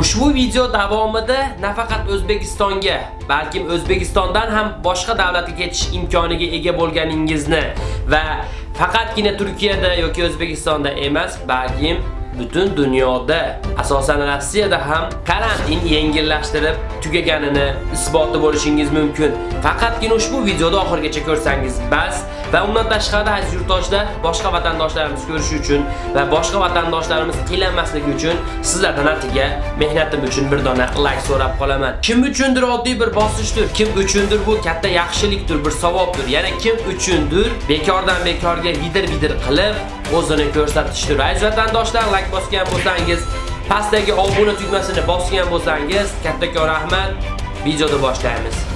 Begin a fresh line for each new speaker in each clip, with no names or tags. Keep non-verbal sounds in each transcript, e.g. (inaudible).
Ushbu video davomida nafaqat O'zbekistonga, balkim O'zbekistondan ham boshqa davlatga ketish imkoniga ega bo'lganingizni va faqatgina Turkiyada yoki O'zbekistonda emas, balkim butun dunyoda, asosan Rossiyada ham karantin yengillashtirib tugaganini isboti bo'lishingiz mumkin. Faqatgina ushbu videoda oxirgacha ko'rsangiz bas va undan tashqari aziz yurtdoshlar, boshqa vatandoshlarimiz ko'rishi uchun va boshqa vatandoshlarimiz qiynalmasligi uchun sizlardan atiga mehnatim uchun bir dona like so'rab qolaman. Kim uchundir oddiy bir bosishdir, kim uchundir bu katta yaxshilikdir, bir savobdir. Yana kim uchundir bekordan bekorga vidir-vidir qilib o'zini ko'rsatishdir. Aziz vatandoshlar, like bosgan bo'lsangiz, pastdagi obuna tugmasini bosgan bo'lsangiz, kattakon rahmat. Videoni boshlaymiz.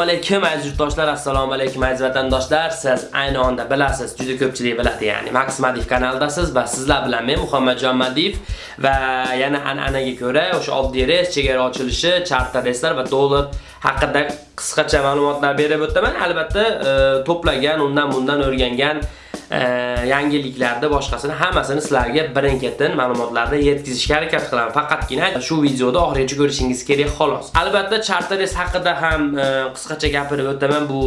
Assalomu alaykum aziz yurtdoshlar, assalomu alaykum aziz vatandoshlar. Siz ayni onda bilasiz, juda ko'pchilik biladi, ya'ni Max Madiv kanalidasiz va sizlar bilan men Muhammadjon Madiv va yana an'anaga ko'ra o'sha oddiy reys, chegara ochilishi, charter reyslar va dollar haqida qisqacha ma'lumotlar berib o'taman. Albatta, e, to'plagan, undan bundan o'rgangan yangiliklarda boshqasini hammasini sizlarga birin-ketin ma'lumotlarda yetkazishga harakat qilaman. Faqatgina shu videoda oxirigacha ko'rishingiz kerak xolos. Albatta, charteres haqida ham e, qisqacha gapirib o'taman. Bu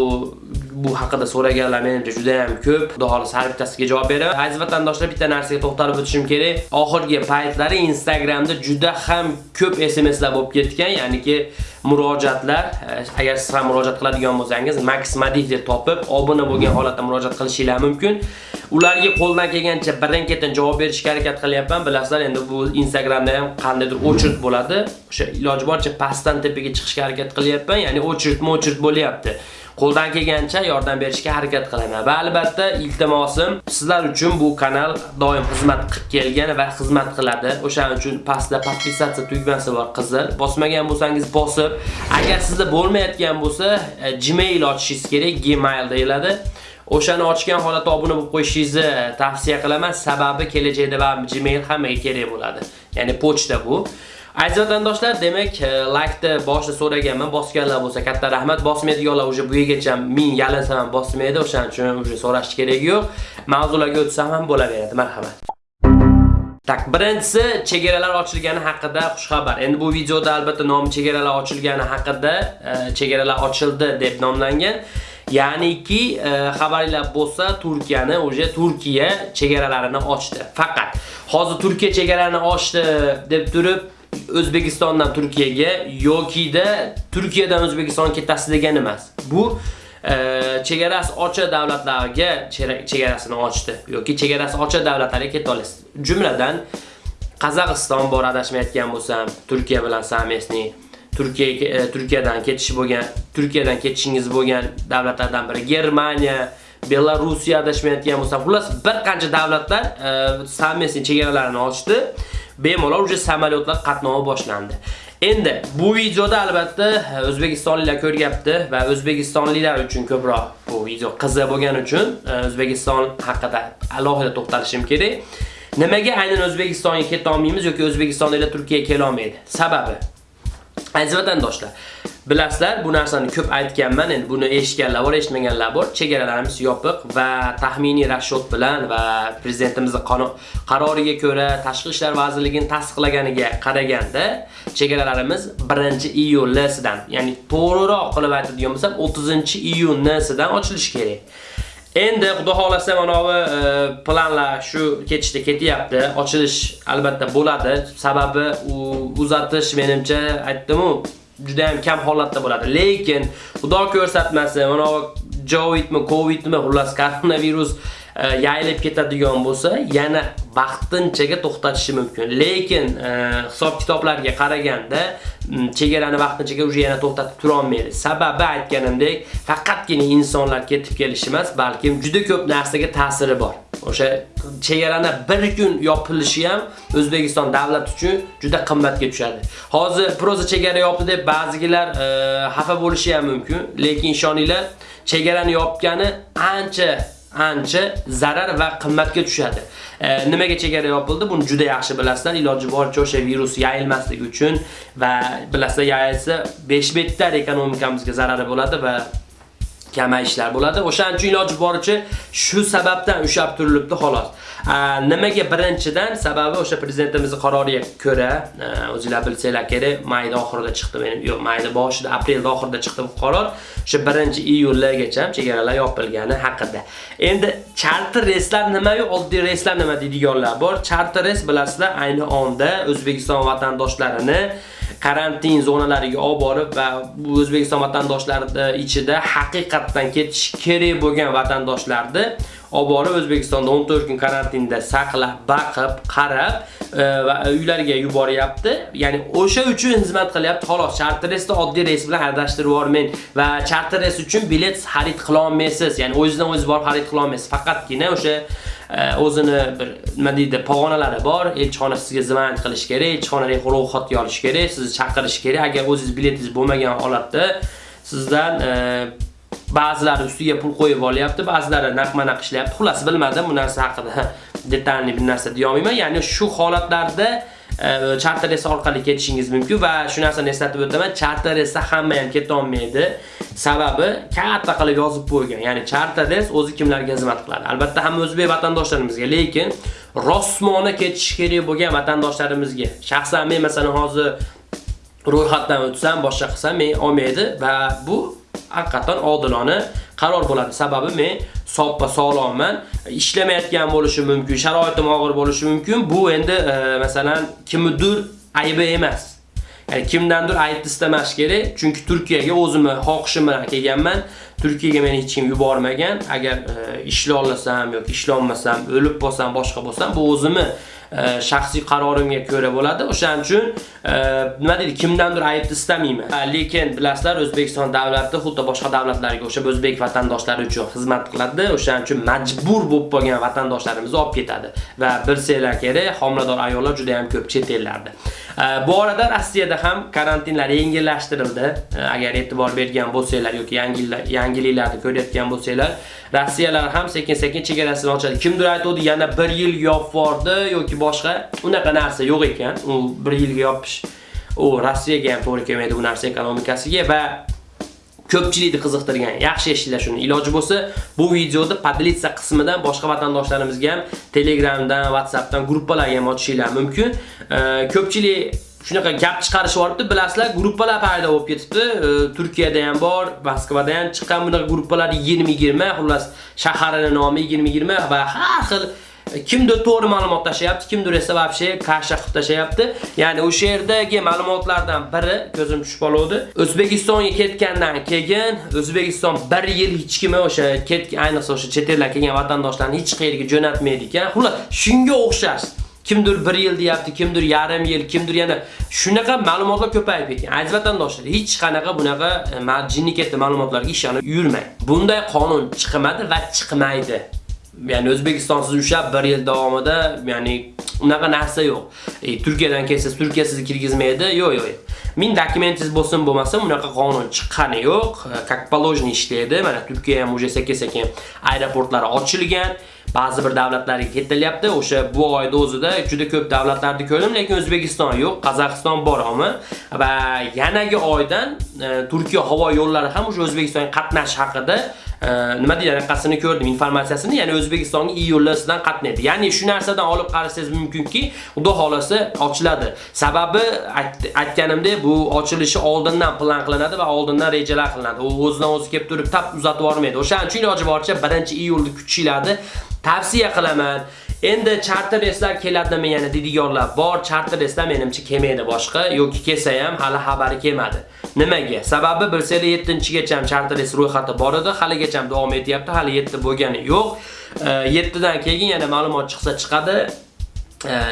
bu haqida so'raganlar menimcha juda ham ko'p. Xudo xolisa har bittasiga javob beraman. Aziz vatandoshlar, bitta narsaga to'xtalib o'tishim kerak. Oxirgi paytlari Instagramda juda ham ko'p SMSlar bo'lib ketgan, ya'niki murojaatlar. Eh, agar siz ham murojaat qiladigan bo'lsangiz, Max Madif deb topib, obuna bo'lgan holatda murojaat qilishingiz mumkin. Ularga qo'ldan kelgancha birin-ketin javob berishga harakat qilyapman. Bilasizlar, endi bu Instagramda ham qandaydir o'chirt bo'ladi. O'sha iloji boricha pastdan tepaga chiqishga harakat qilyapman, ya'ni o'chirt-mo'chirt bo'lyapti. Qo'ldan kelgancha yordam berishga harakat qilaman. Va albatta iltimosim sizlar uchun bu kanal doim xizmat qilib kelgan va xizmat qiladi. O'shaning uchun pastda podpisatsiya tugmasi bor, qizil. Bosmagan bo'lsangiz bosib, agar sizda bo'lmayotgan bo'lsa, e, Gmail ochishingiz kerak, Gmail deyiladi. O'shani ochgan holatda obuna bo'lib qo'yishingizni e, tavsiya qilaman. Sababi kelajakda va Gmail hammaga kerak bo'ladi. Ya'ni pochta bu. Aziz vatandoshlar, demak, e, like-ni boshida so'raganman, bosganlar bo'lsa katta rahmat. Bosmaydiganlar уже bu yergacha men yalinsam ham bosmaydi, o'shaning uchun уже so'rash kerak yo'q. Mavzularga o'tsam ham bo'laveradi. Marhamat. Tak, birinchisi chegaralar ochilgani haqida xush xabar. Endi bu videoda albatta nomi chegaralar ochilgani haqida, e, chegaralar ochildi deb nomlangan. Ya'niki, e, xabarlar bo'lsa, Turkiyani o'sha Turkiya chegaralarini ochdi. Faqat hozir Turkiya chegaralarini ochdi deb turib O'zbekistondan Turkiyaga yokida Turkiyadan O'zbekistonga ketasiz degan emas. Bu e, chegarasi ochiq davlatlarga chegarasini ochdi yoki chegarasi ochiq davlatlarga keta olasiz. Jumladan Qozog'iston bor adashmayotgan bo'lsam, Turkiya bilan samesni Turkiya e, Turkiyadan ketish bo'lgan, Turkiyadan ketishingiz bo'lgan davlatlardan biri Germaniya, Belarusiya adashmayotgan bo'lsam, xullas bir qancha davlatlar e, samesni chegaralarini ochdi. Bemalol уже samolyotlar qatnovi boshlandi. Endi bu videoda albatta e, o'zbekistonliklar ko'ryapti va o'zbekistonliklar uchun ko'proq bu video qiziq bo'lgani uchun e, O'zbekiston haqida alohida to'xtalishim kerak. Nimaga aynan O'zbekistonga keta olmaymiz yoki o'zbekistonliklar Turkiyaga kela olmaydi? Sababi Aziz vatandoshlar, Bilasizlar, bu narsani ko'p aytganman. Endi buni eshitganlar bor, eshitmaganlar bor. Chegaralarimiz yopiq va taxminiy rashod bilan va prezidentimizning qaroriga ko'ra Tashqi ishlar vazirligining tasdiqlaganiga qaraganda chegaralarimiz 1-iyulsidan, ya'ni to'g'riroq qilib aytadigan bo'lsam 30-iyunsidan ochilishi kerak. Endi xudo xolasa mana bu e, planlar shu ketishda ketyapti. Ochilish albatta bo'ladi. Sababi u uzatish menimcha aytdim-ku, juda ham kam holatda bo'ladi. Lekin xudo ko'rsatmasa, mana Jovidmi, Covidmi, xullas koronavirus Э, yayilib ketadigan bo'lsa, yana vaqtinchaga to'xtatishi mumkin. Lekin e, hisob kitoblarga qaraganda chegarani vaqtinchaga uje yana to'xtatib tura olmaydi. Sababi aytganimdek, faqatgina insonlar ketib kelishi emas, balkim juda ko'p narsaga ta'siri bor. O'sha chegarani bir kun yopilishi ham O'zbekiston davlat uchun juda qimmatga tushadi. Hozir proza chegara yopdi deb ba'zigilar e, xafa bo'lishi ham mumkin, lekin ishoninglar, chegarani yopgani ancha ancha zarar va qimmatga tushadi. E, nimaga chegara yopildi? Buni juda yaxshi bilasizlar. Iloji boricha o'sha virus yayilmasligi uchun va bilasizlar, yayilsa 5 betlar ekonomikamizga zarari bo'ladi va kamayishlar bo'ladi. O'shaning uchun iloji boricha shu sababdan ushab turilibdi xolos. Nimaga birinchidan sababi o'sha prezidentimizning qaroriga ko'ra, o'zingizlar bilsanglar kerak, mayda oxirida chiqdi menim, yo'q, mayda boshida, aprelda oxirida chiqdi bu qaror. O'sha 1-iyulgacha chegaralar yopilgani haqida. Endi charter reyslar nima-yu, oddiy reyslar nima deydiganlar bor. Charter reys bilasizlar, ayni onda O'zbekiston vatandoshlarini karantin zonalariga olib borib va O'zbekiston vatandoshlari ichida haqiqatdan ketish kerak bo'lgan vatandoshlarni olib borib O'zbekistonda 14 kun karantinda saqlab, baqib, qarab e, va uylariga yuboryapti. Ya'ni o'sha uchun xizmat qilyapti. Xolos, charter reysda oddiy reys bilan adashtirib yubormang va charter reys uchun bilet xarid qila olmaysiz. Ya'ni o'zingizdan o'zingiz borib xarid qila olmaysiz. Faqatgina o'sha o'zini bir nima deydi pog'onalari bor. Elchixona sizga zvont qilish kerak elchixonaning ro'yxatga olish kerak sizni chaqirish kerak. Agar o'zingiz biletingiz bo'lmagan holatda sizdan e, ba'zilari ustiga pul qo'yib olyapti ba'zilari naqma-naq ishlayapti. Xullas bilmadim bu narsa haqida (laughs) detalli bir narsa deyolmayman ya'ni shu holatlarda Э, charter reys orqali ketishingiz mumkin va shu narsani eslatib o'taman charter reysda hamma ham keta olmaydi sababi katta qilib yozib qo'ygan ya'ni charter reys o'zi kimlarga xizmat qiladi? Albatta hamma o'zbek vatandoshlarimizga lekin rosmona ketish kerak bo'lgan vatandoshlarimizga. Shaxsan men masalan hozir ro'yxatdan o'tsam boshqa qilsam men olmaydi va bu haqiqatan odilona qaror bo'ladi. Sababi men soppa sog'lomman, ishlamayotgan bo'lishi mumkin, sharoitim og'ir bo'lishi mumkin. Bu endi e, masalan kimnidir aybi emas. Ya'ni kimdandir aytdi istamash kerak, chunki Turkiyaga o'zimni xohishim bilan kelganman. Turkiyaga meni hech kim yubormagan. Agar e, ishlay olsam yoki ishlolmasam, o'lib qolsam, boshqa bo'lsam, bu o'zimni E, shaxsiy qarorimga ko'ra bo'ladi. O'shaning uchun e, nima deydi, kimdandir aybni istamayman. E, lekin bilasizlar, O'zbekiston davlati xuddi boshqa davlatlarga o'sha o'zbek vatandoshlari uchun xizmat qiladi. O'shaning uchun majbur bo'lib qolgan vatandoshlarimizni olib ketadi va bilsanglar kerak, homilador ayollar juda ham ko'p chet ellarda. Bu orada Rossiyada ham karantinlar yengillashtirildi. Agar e'tibor bergan bo'lsanglar yoki yangiliklarni ko'rayotgan bo'lsanglar, Rossiyalar ham sekin-sekin chegarasini ochadi. Kimdir aytdi, yana 1 yil yopvordi yoki boshqa unaqa narsa yo'q ekan. U 1 yilga yopish u Rossiyaga ham to'g'ri kelmaydi bu narsa ekonomikasiga va ko'pchilikni qiziqtirgan. Yaxshi eshitinglar shuni. Iloji bo'lsa, bu videoni podlitsa qismidan boshqa vatandoshlarimizga ham Telegramdan, WhatsAppdan gruppalarga ham ochishinglar mumkin. Ko'pchilik shunaqa gap chiqarishib yuboribdi. Bilasizlar, gruppalar paydo bo'lib ketibdi. Turkiyada ham bor, Moskvada ham chiqqan bunaqa gruppalar 20-20, xullas shaharining nomi 20-20 va har xil E, kimdir to'g'ri ma'lumot tashlayapti, kimdir esa vobshe kasha qilib tashlayapti. Ya'ni o'sha yerdagi ma'lumotlardan biri ko'zim tushib qoldi. O'zbekistonga ketgandan keyin O'zbekiston 1 yil hech kimni o'sha ketgan, ayniqsa o'sha chet eldan kelgan vatandoshlarni hech qayerga jo'natmaydi ekan. Xullas, shunga o'xshash. kimdir 1 yil deyapti, kimdir yarim yil, kimdir yana shunaqa ma'lumotlar ko'payib ketgan. Aziz vatandoshlar, hech qanaqa bunaqa e, ketdi ma'lumotlarga ishonib yurmang. Bunday qonun chiqmadi va chiqmaydi. Ya'ni o'zbekistonsiz ushlab 1 yil davomida, ya'ni unaqa narsa yo'q. E, Turkiyadan kelsangiz, Turkiya sizni kirgizmaydi. Yo'q, yo'q. Min dokumentingiz bo'lsin bo'lmasin unaqa qonun chiqqani yo'q. Как положено ishlaydi. Mana Turkiya ham уже sekin-sekin aeroportlari ochilgan. Ba'zi bir davlatlarga ketilyapti. O'sha bu oyda o'zida juda ko'p davlatlarni ko'rdim, lekin O'zbekiston yo'q, Qozog'iston bor ammo va yanagi oydan e, Turkiya havo yo'llari ham o'sha O'zbekistonga qatnash haqida e, nima deydi anaqasini ko'rdim informatsiyasini. Ya'ni O'zbekistonga iyullasidan qatnaydi. Ya'ni shu narsadan olib qarasangiz mumkinki xudo xolasi ochiladi. Sababi aytganimdek bu ochilishi oldindan plan qilinadi va oldindan rejalar qilinadi. U o'zidan o'zi kelib turib tap uzatib yubormaydi. O'shaning uchun iloji boricha 1-iyulni kutishiladi. Tavsiya qilaman Endi charter reyslar keladimi yana deydiganlar bor. Charter reyslar menimcha kelmaydi boshqa yoki kelsa ham hali xabari kelmadi. Nimaga? Sababi bilsanglar 7-gacha ham charter reys ro'yxati bor edi, haligacha ham davom etyapti, hali 7 bo'lgani yo'q. 7 dan keyin yana ma'lumot chiqsa chiqadi.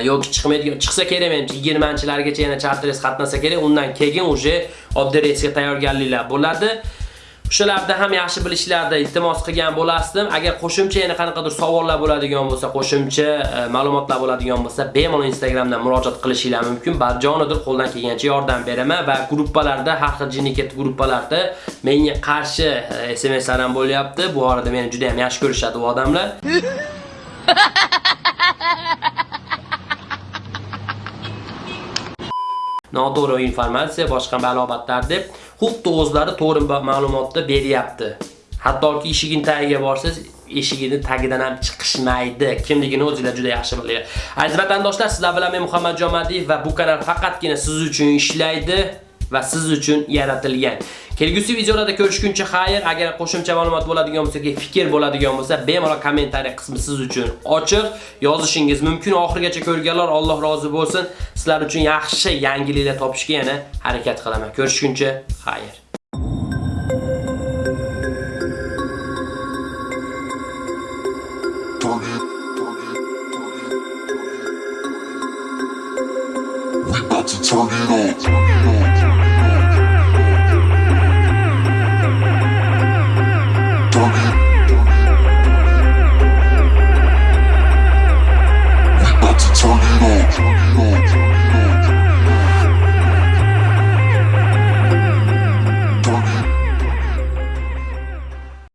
yoki chiqmaydigan chiqsa kerak menimcha 20-chilargacha yana charter reys qatnasa kerak. Undan keyin uje oddiy reysga tayyorgarliklar bo'ladi. O'shalarda ham yaxshi bilishlarda iltimos qilgan bo'lasdim. Agar qo'shimcha yana qanaqadir savollar bo'ladigan bo'lsa, qo'shimcha e, ma'lumotlar bo'ladigan bo'lsa, bemalol Instagramdan murojaat qilishinglar mumkin. Barjonidir qo'ldan kelgancha yordam beraman va gruppalarda, har xil jinniket gruppalarda menga qarshi e, SMSlar ham bo'lyapti. Bu orada meni juda ham yaxshi ko'rishadi u odamlar. (laughs) noto'g'ri informatsiya, boshqa ma'lumotlar deb xuddi o'zlari to'g'ri ma'lumotni beryapti. Hattoki eshigini tagiga borsangiz, eshigini tagidan ham chiqishmaydi. Kimligini o'zingizlar juda yaxshi bilinglar. Aziz vatandoshlar, sizlar bilan men Muhammadjon Jomadiyev va bu kanal faqatgina siz uchun ishlaydi va siz uchun yaratilgan. Kelgusi videolarda ko'rishguncha xayr, agar qo'shimcha ma'lumot bo'ladigan bo'lsa, yoki fikr bo'ladigan bo'lsa, bemalol kommentariy qismi siz uchun ochiq yozishingiz mumkin. Oxirgacha ko'rganlar Alloh rozi bo'lsin. Sizlar uchun yaxshi yangiliklar topishga yana harakat qilaman. Ko'rishguncha xayr.
Turn it, turn turn it. We about to turn it on.